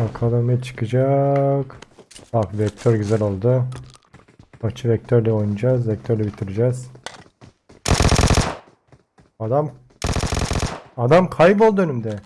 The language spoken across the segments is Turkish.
Bakalım ne çıkacak. Bak vektör güzel oldu. Maçı vektörle oynayacağız. Vektörle bitireceğiz. Adam Adam kayboldu önümde.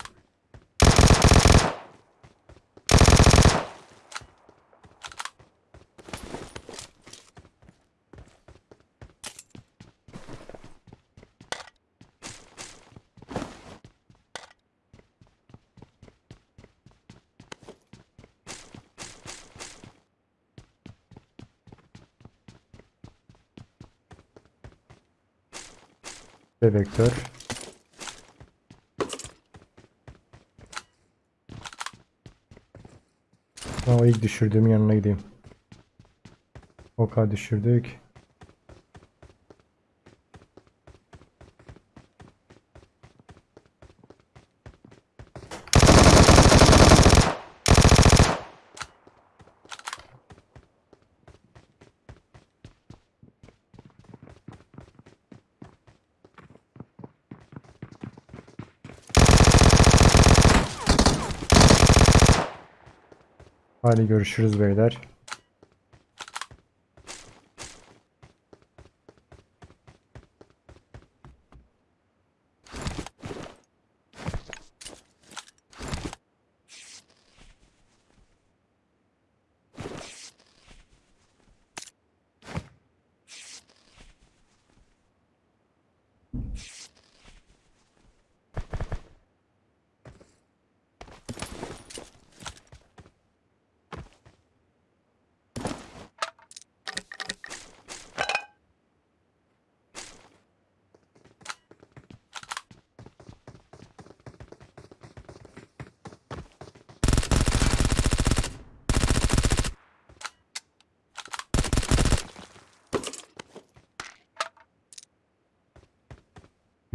Ve vektör. Ha, o ilk düşürdüğüm yanına gideyim. Oka düşürdük. Hadi görüşürüz beyler.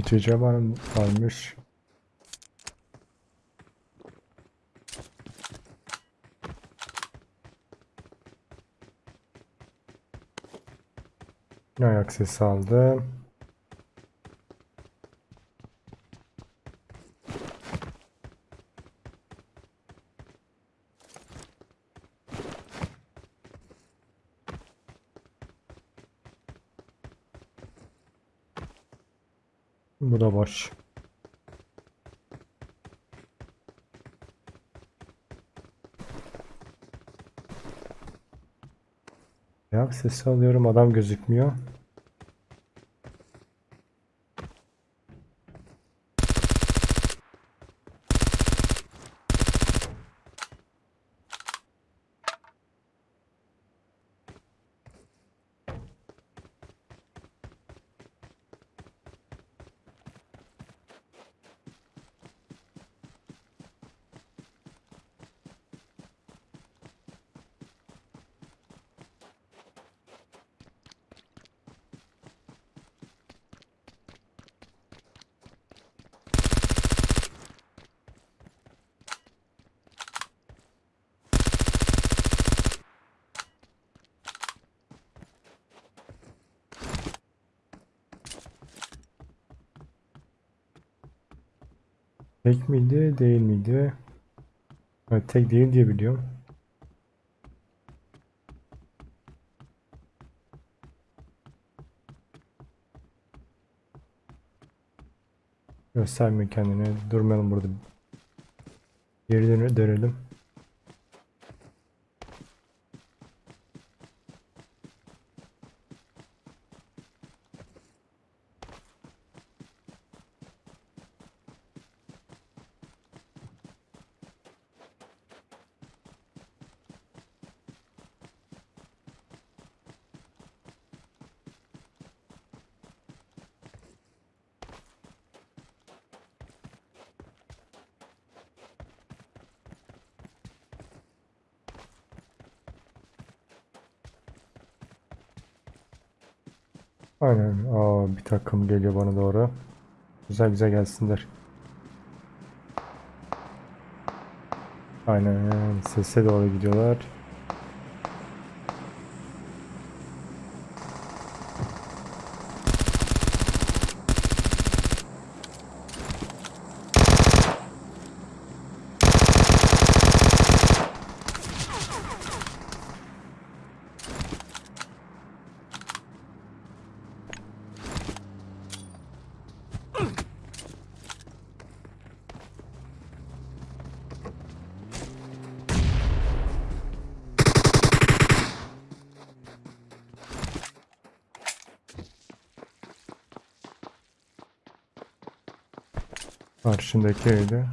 Biteceğim var varmış. Ayak sesi aldım. Bu da boş. Ayak sesi alıyorum adam gözükmüyor. Tek miydi değil miydi? Evet, tek değil diye biliyorum. Göstermiyor kendini. Durmayalım burada. Geri döne- dönelim. Aynen. Aa, bir takım geliyor bana doğru. Güzel güzel gelsinler. Aynen. Sese doğru gidiyorlar. Karşındaki evde.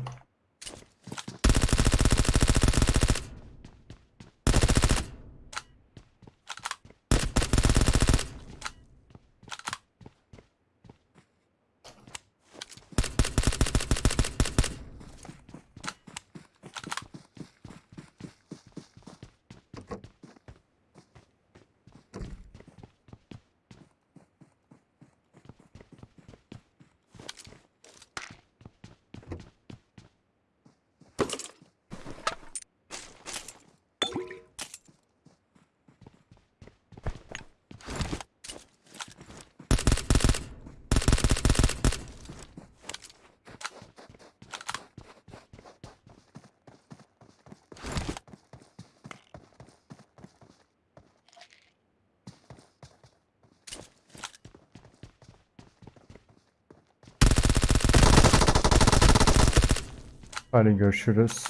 Hadi görüşürüz.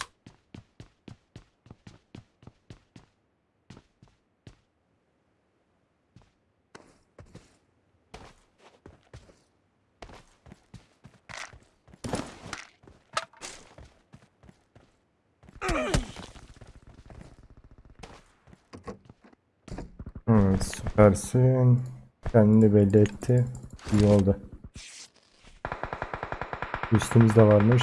Evet, süpersin. Kendini belli etti. İyi oldu. Üstümüzde varmış.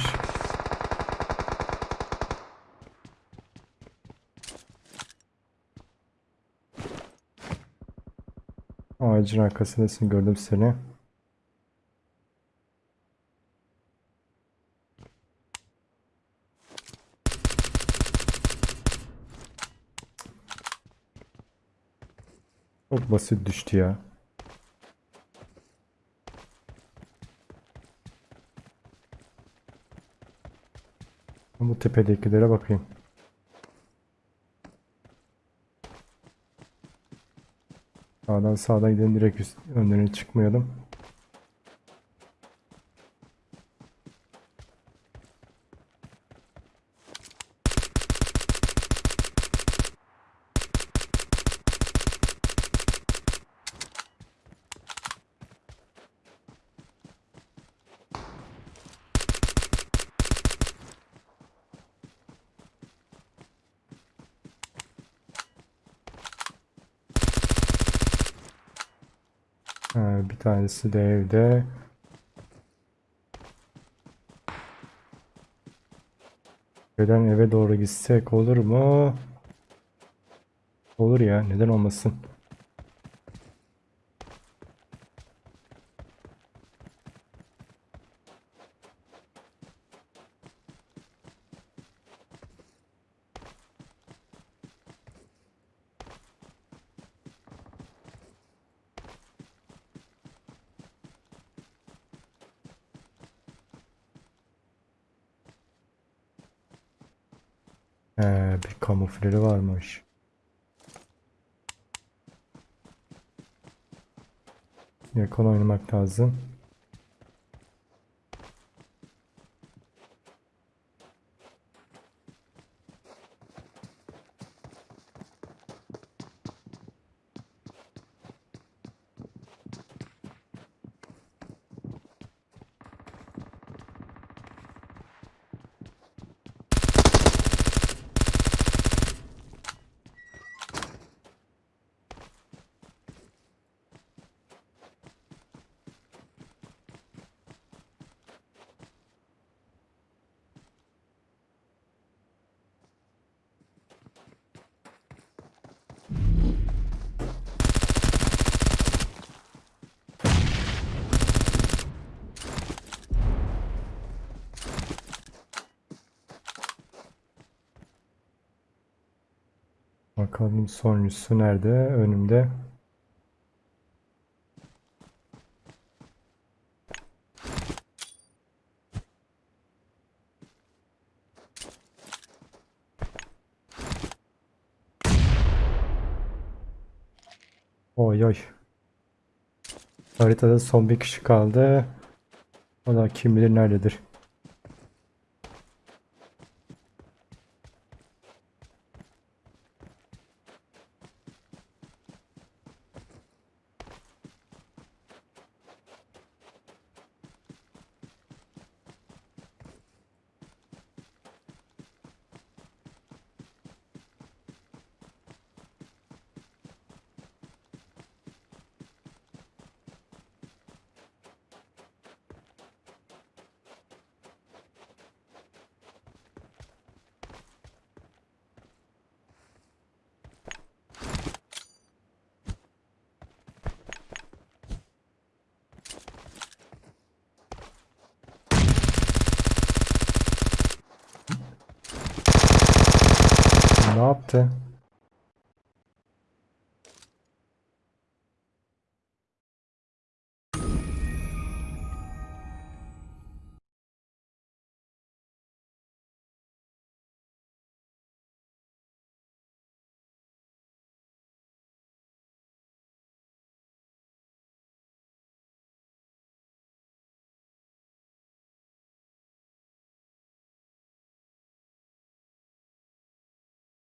Ağacın arkasındasın gördüm seni. Çok basit düştü ya. Bu tepedekilere bakayım. Sağdan sağdan gidelim direkt üst, önlerine çıkmayalım. Ha, bir tanesi de evde. Neden eve doğru gitsek olur mu? Olur ya, neden olmasın? He, bir kamufleri varmış. Yakın oynamak lazım. Bakalım sonuncusu nerede? Önümde. Oy oy. Haritada son bir kişi kaldı. O da kim bilir nerededir. Yaptı?